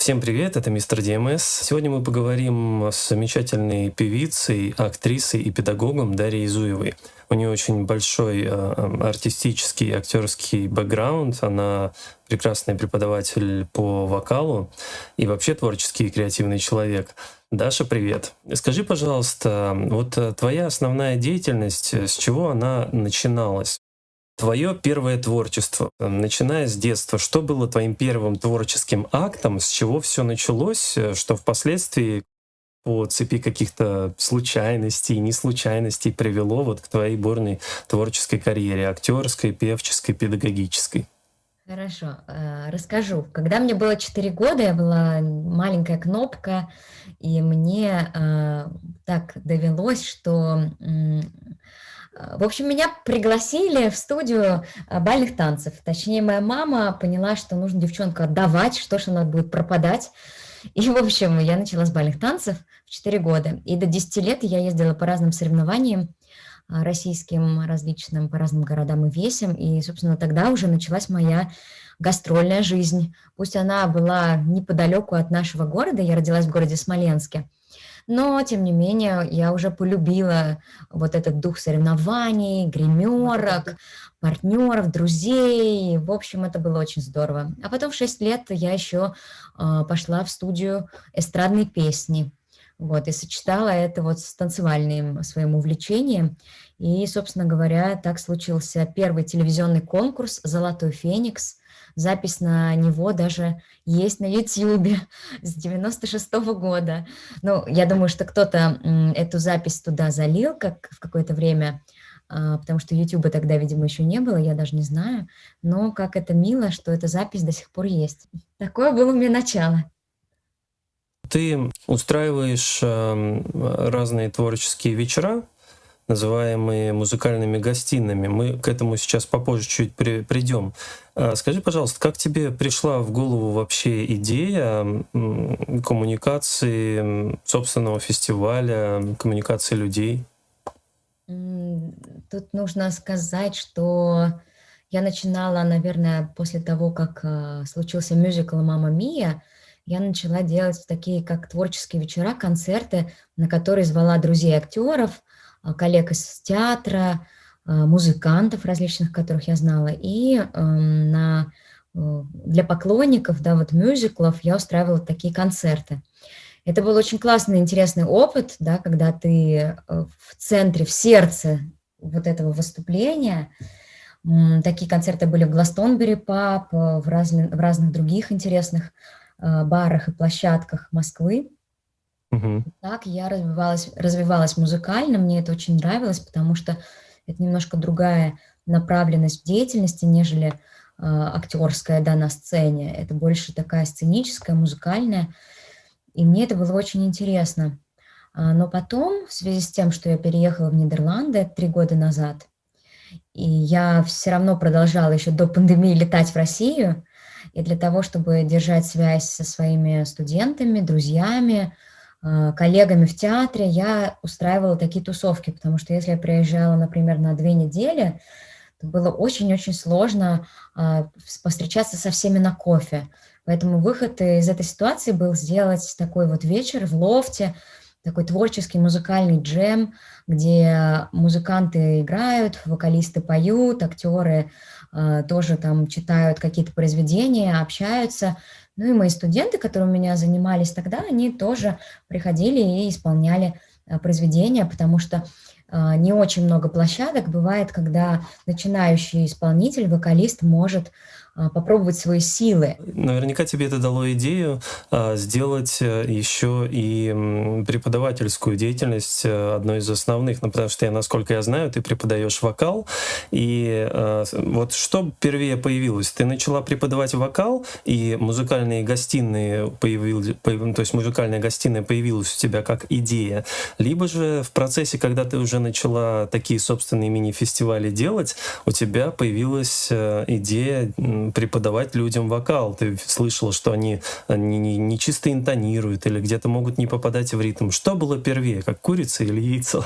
Всем привет, это мистер ДМС. Сегодня мы поговорим с замечательной певицей, актрисой и педагогом Дарьей Зуевой. У нее очень большой э, артистический, актерский бэкграунд. Она прекрасный преподаватель по вокалу и вообще творческий и креативный человек. Даша, привет. Скажи, пожалуйста, вот твоя основная деятельность, с чего она начиналась? Твое первое творчество, начиная с детства, что было твоим первым творческим актом, с чего все началось, что впоследствии по цепи каких-то случайностей, неслучайностей привело вот к твоей бурной творческой карьере, актерской, певческой, педагогической? Хорошо, э, расскажу. Когда мне было 4 года, я была маленькая кнопка, и мне э, так довелось, что в общем, меня пригласили в студию а, бальных танцев. Точнее, моя мама поняла, что нужно девчонку отдавать, что ж она будет пропадать. И, в общем, я начала с бальных танцев в 4 года. И до 10 лет я ездила по разным соревнованиям, а, российским различным, по разным городам и весям. И, собственно, тогда уже началась моя гастрольная жизнь. Пусть она была неподалеку от нашего города, я родилась в городе Смоленске, но, тем не менее, я уже полюбила вот этот дух соревнований, гримерок, партнеров, друзей. В общем, это было очень здорово. А потом в 6 лет я еще э, пошла в студию эстрадной песни. Вот, и сочетала это вот с танцевальным своим увлечением. И, собственно говоря, так случился первый телевизионный конкурс «Золотой феникс», Запись на него даже есть на YouTube с 96 -го года. Ну, я думаю, что кто-то эту запись туда залил как в какое-то время, а, потому что YouTube тогда, видимо, еще не было, я даже не знаю. Но как это мило, что эта запись до сих пор есть. Такое было у меня начало. Ты устраиваешь разные творческие вечера, называемые музыкальными гостиными. Мы к этому сейчас попозже чуть при, придем. А, скажи, пожалуйста, как тебе пришла в голову вообще идея коммуникации собственного фестиваля, коммуникации людей? Тут нужно сказать, что я начинала, наверное, после того, как а, случился мюзикл «Мама Мия», я начала делать такие, как творческие вечера, концерты, на которые звала друзей актеров, коллег из театра, а, музыкантов различных, которых я знала, и эм, на, э, для поклонников, да, вот мюзиклов я устраивала такие концерты. Это был очень классный, интересный опыт, да, когда ты э, в центре, в сердце вот этого выступления. Такие концерты были в Гластонбери Паб, в, в разных других интересных э, барах и площадках Москвы. Угу. Так я развивалась, развивалась музыкально, мне это очень нравилось, потому что это немножко другая направленность в деятельности, нежели э, актерская да, на сцене. Это больше такая сценическая, музыкальная. И мне это было очень интересно. А, но потом, в связи с тем, что я переехала в Нидерланды три года назад, и я все равно продолжала еще до пандемии летать в Россию, и для того, чтобы держать связь со своими студентами, друзьями, коллегами в театре я устраивала такие тусовки, потому что если я приезжала, например, на две недели, то было очень-очень сложно а, повстречаться со всеми на кофе. Поэтому выход из этой ситуации был сделать такой вот вечер в лофте, такой творческий музыкальный джем, где музыканты играют, вокалисты поют, актеры э, тоже там читают какие-то произведения, общаются. Ну и мои студенты, которые у меня занимались тогда, они тоже приходили и исполняли э, произведения, потому что э, не очень много площадок бывает, когда начинающий исполнитель, вокалист может попробовать свои силы. Наверняка тебе это дало идею а, сделать э, еще и преподавательскую деятельность э, одной из основных, ну, потому что я, насколько я знаю, ты преподаешь вокал, и а, вот что впервые появилось? Ты начала преподавать вокал, и музыкальные гостиные появились, то есть музыкальная гостиная появилась у тебя как идея, либо же в процессе, когда ты уже начала такие собственные мини-фестивали делать, у тебя появилась э, идея преподавать людям вокал. Ты слышала, что они, они не, не чисто интонируют или где-то могут не попадать в ритм. Что было первее, как курица или яйцо?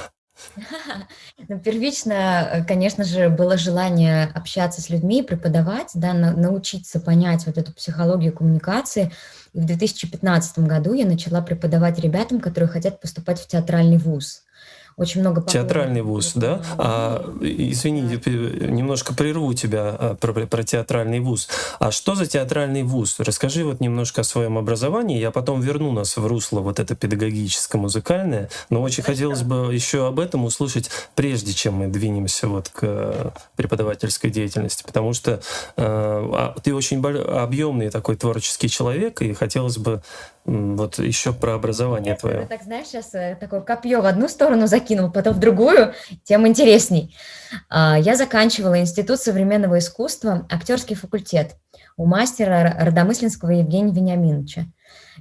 Ну, первично, э, конечно же, было желание общаться с людьми, преподавать, да, научиться понять вот эту психологию коммуникации. И в 2015 году я начала преподавать ребятам, которые хотят поступать в театральный вуз очень много... Театральный вуз, да? А, извини, немножко прерву тебя а, про, про театральный вуз. А что за театральный вуз? Расскажи вот немножко о своем образовании, я потом верну нас в русло вот это педагогическое-музыкальное, но очень Хорошо. хотелось бы еще об этом услышать, прежде чем мы двинемся вот к преподавательской деятельности, потому что э, ты очень объемный такой творческий человек, и хотелось бы вот еще про образование Нет, твое. Ты так, знаешь, сейчас э, такое копье в одну сторону закинул, потом в другую, тем интересней. А, я заканчивала Институт современного искусства, актерский факультет у мастера Родомыслинского Евгения Вениаминовича.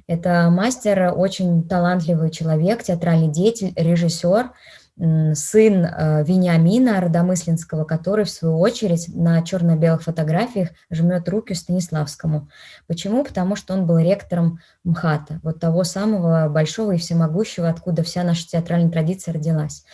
Это мастер, очень талантливый человек, театральный деятель, режиссер, сын э, Вениамина Родомыслинского, который, в свою очередь, на черно-белых фотографиях жмет руки Станиславскому. Почему? Потому что он был ректором МХАТа, вот того самого большого и всемогущего, откуда вся наша театральная традиция родилась.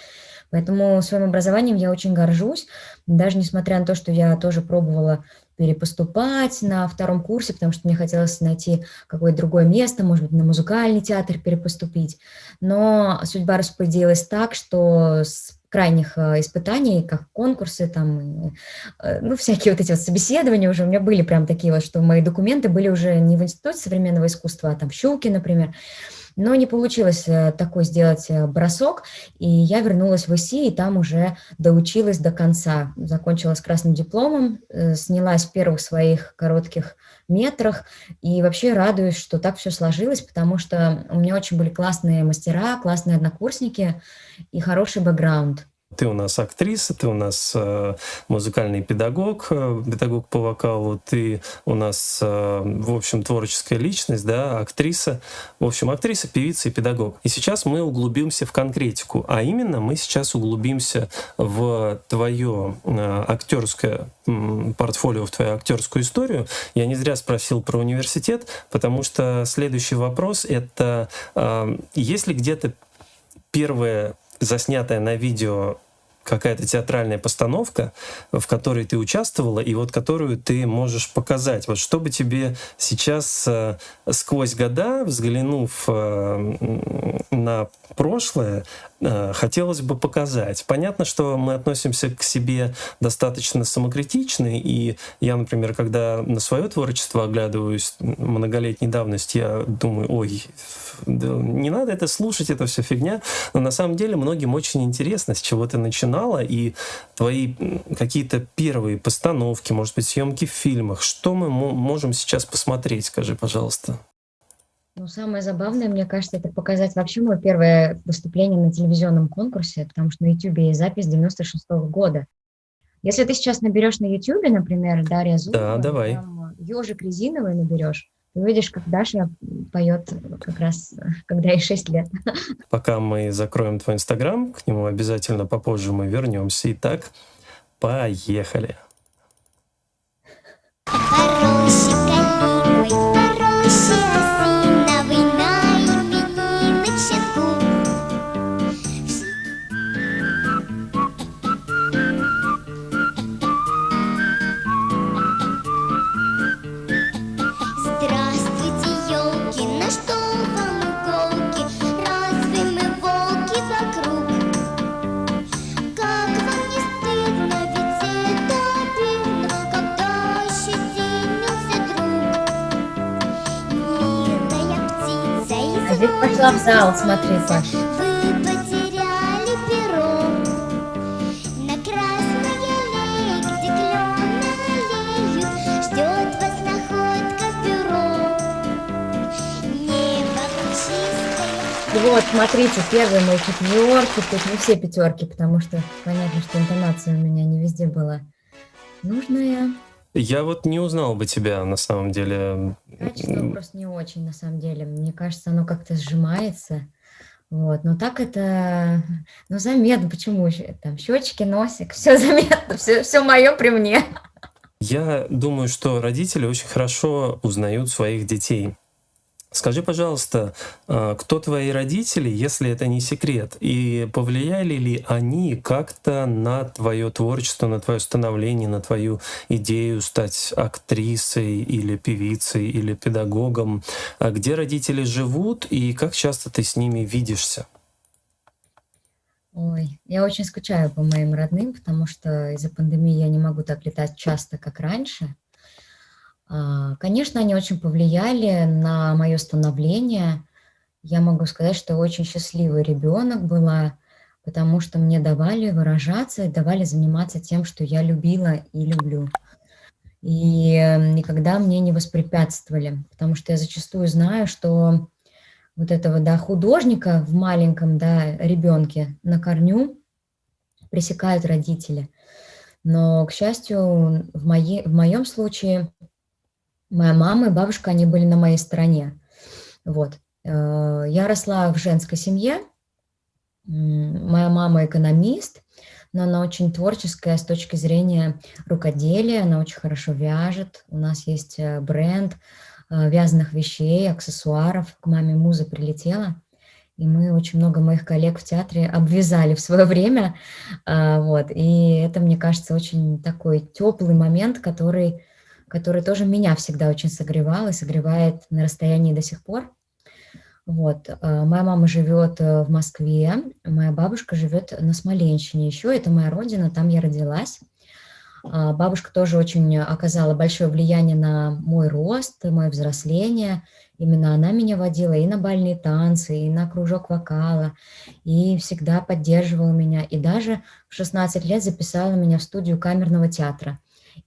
Поэтому своим образованием я очень горжусь, даже несмотря на то, что я тоже пробовала перепоступать на втором курсе, потому что мне хотелось найти какое-то другое место, может быть, на музыкальный театр перепоступить. Но судьба распорядилась так, что с крайних э, испытаний, как конкурсы, там, э, ну, всякие вот эти вот собеседования уже у меня были прям такие вот, что мои документы были уже не в Институте современного искусства, а там в Щуке, например, но не получилось э, такой сделать э, бросок, и я вернулась в ИСИ, и там уже доучилась до конца. Закончила с красным дипломом, э, снялась в первых своих коротких метрах, и вообще радуюсь, что так все сложилось, потому что у меня очень были классные мастера, классные однокурсники и хороший бэкграунд. Ты у нас актриса, ты у нас э, музыкальный педагог, э, педагог по вокалу, ты у нас, э, в общем, творческая личность, да, актриса. В общем, актриса, певица и педагог. И сейчас мы углубимся в конкретику, а именно мы сейчас углубимся в твое э, актерское портфолио, в твою актерскую историю. Я не зря спросил про университет, потому что следующий вопрос — это э, есть ли где-то первое заснятая на видео какая-то театральная постановка, в которой ты участвовала, и вот которую ты можешь показать. Вот чтобы тебе сейчас э, сквозь года, взглянув э, на прошлое, э, хотелось бы показать. Понятно, что мы относимся к себе достаточно самокритично, и я, например, когда на свое творчество оглядываюсь многолетней давности, я думаю, ой, не надо это слушать, это все фигня. Но на самом деле многим очень интересно, с чего ты начинала, и твои какие-то первые постановки, может быть, съемки в фильмах. Что мы можем сейчас посмотреть, скажи, пожалуйста. Ну, самое забавное, мне кажется, это показать вообще мое первое выступление на телевизионном конкурсе, потому что на YouTube есть запись 96 -го года. Если ты сейчас наберешь на YouTube, например, Дарья Зубова, да, давай. ежик резиновый наберешь, ты увидишь, как Даша поет как раз, когда ей 6 лет. Пока мы закроем твой Инстаграм, к нему обязательно попозже мы вернемся. Итак, поехали. Хороший, пошла в зал, смотри, Паш. Вот, смотрите, первые мои четверки, тут не все пятерки, потому что понятно, что интонация у меня не везде была нужная. Я вот не узнал бы тебя на самом деле. Качество просто не очень, на самом деле. Мне кажется, оно как-то сжимается. Вот, но так это, ну, заметно, почему там, щечки, носик, все заметно, все, все мое при мне. Я думаю, что родители очень хорошо узнают своих детей. Скажи, пожалуйста, а, кто твои родители, если это не секрет, и повлияли ли они как-то на твое творчество, на твое становление, на твою идею стать актрисой или певицей или педагогом? А где родители живут и как часто ты с ними видишься? Ой, я очень скучаю по моим родным, потому что из-за пандемии я не могу так летать часто, как раньше. А, конечно, они очень повлияли на мое становление. Я могу сказать, что очень счастливый ребенок была, потому что мне давали выражаться и давали заниматься тем, что я любила и люблю. И никогда мне не воспрепятствовали, потому что я зачастую знаю, что вот этого да, художника в маленьком да, ребенке на корню пресекают родители. Но, к счастью, в, моей, в моем случае моя мама и бабушка, они были на моей стороне. Вот. Э, я росла в женской семье, моя мама экономист, но она очень творческая с точки зрения рукоделия, она очень хорошо вяжет, у нас есть э, бренд э, вязаных вещей, аксессуаров, к маме муза прилетела, и мы очень много моих коллег в театре обвязали в свое время, вот, и это, мне кажется, очень такой теплый момент, который который тоже меня всегда очень согревал и согревает на расстоянии до сих пор. Вот. Э, моя мама живет э, в Москве, моя бабушка живет на Смоленщине еще, это моя родина, там я родилась. А, бабушка тоже очень оказала большое влияние на мой рост, мое взросление. Именно она меня водила и на бальные танцы, и на кружок вокала, и всегда поддерживала меня. И даже в 16 лет записала меня в студию камерного театра.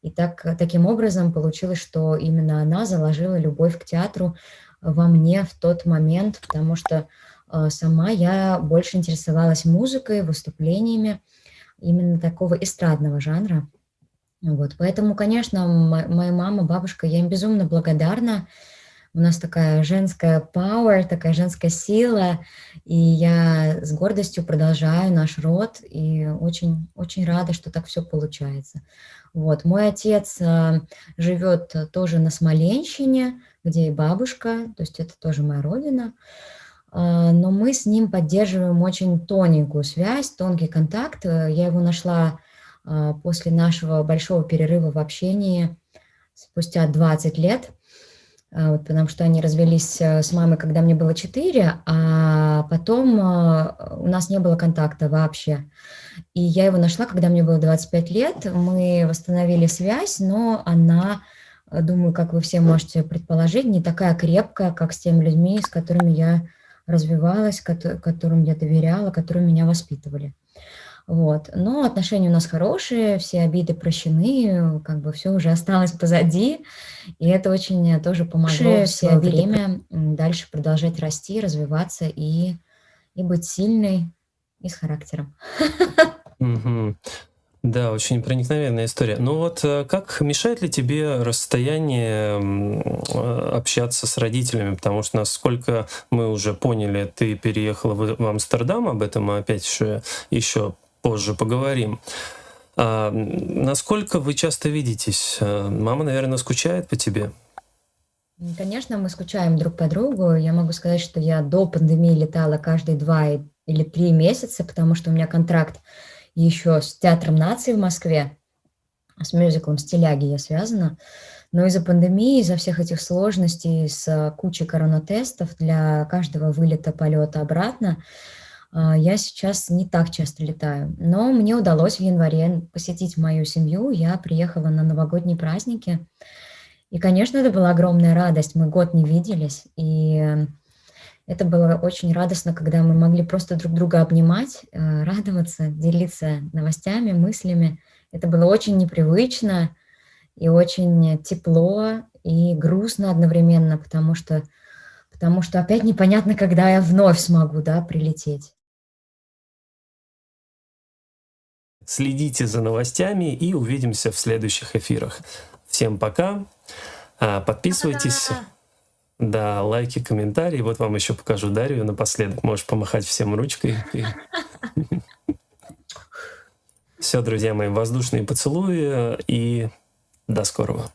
И так, таким образом получилось, что именно она заложила любовь к театру во мне в тот момент, потому что э, сама я больше интересовалась музыкой, выступлениями именно такого эстрадного жанра. Вот, поэтому, конечно, моя мама, бабушка, я им безумно благодарна. У нас такая женская power, такая женская сила, и я с гордостью продолжаю наш род, и очень, очень рада, что так все получается. Вот. Мой отец э, живет тоже на Смоленщине, где и бабушка, то есть это тоже моя родина. Э, но мы с ним поддерживаем очень тоненькую связь, тонкий контакт. Э, я его нашла после нашего большого перерыва в общении спустя 20 лет, вот, потому что они развелись с мамой, когда мне было 4, а потом у нас не было контакта вообще. И я его нашла, когда мне было 25 лет. Мы восстановили связь, но она, э, думаю, как вы все можете предположить, не такая крепкая, как с теми людьми, с которыми я развивалась, которым я доверяла, которые меня воспитывали. Вот. Но отношения у нас хорошие, все обиды прощены, как бы все уже осталось позади, и это очень тоже помогло все время дальше продолжать расти, развиваться и, и быть сильной, и с характером. Да, очень проникновенная история. Ну вот э, как мешает ли тебе расстояние э, общаться с родителями? Потому что, насколько мы уже поняли, ты переехала в, в Амстердам, об этом мы опять еще, еще позже поговорим. А, насколько вы часто видитесь? Э, мама, наверное, скучает по тебе? Конечно, мы скучаем друг по другу. Я могу сказать, что я до пандемии летала каждые два или три месяца, потому что у меня контракт еще с Театром нации в Москве, с мюзиклом «Стиляги» я связана. Но из-за пандемии, из-за всех этих сложностей, с кучей коронатестов для каждого вылета, полета обратно, а, я сейчас не так часто летаю. Но мне удалось в январе посетить мою семью. Я приехала на новогодние праздники. И, конечно, это была огромная радость. Мы год не виделись. И это было очень радостно, когда мы могли просто друг друга обнимать, э, радоваться, делиться новостями, мыслями. Это было очень непривычно и очень тепло и грустно одновременно, потому что, потому что опять непонятно, когда я вновь смогу да, прилететь. Следите за новостями и увидимся в следующих эфирах. Всем пока. А, подписывайтесь. Да, лайки, комментарии. Вот вам еще покажу Дарью напоследок. Можешь помахать всем ручкой. Все, друзья мои, воздушные поцелуи и до скорого.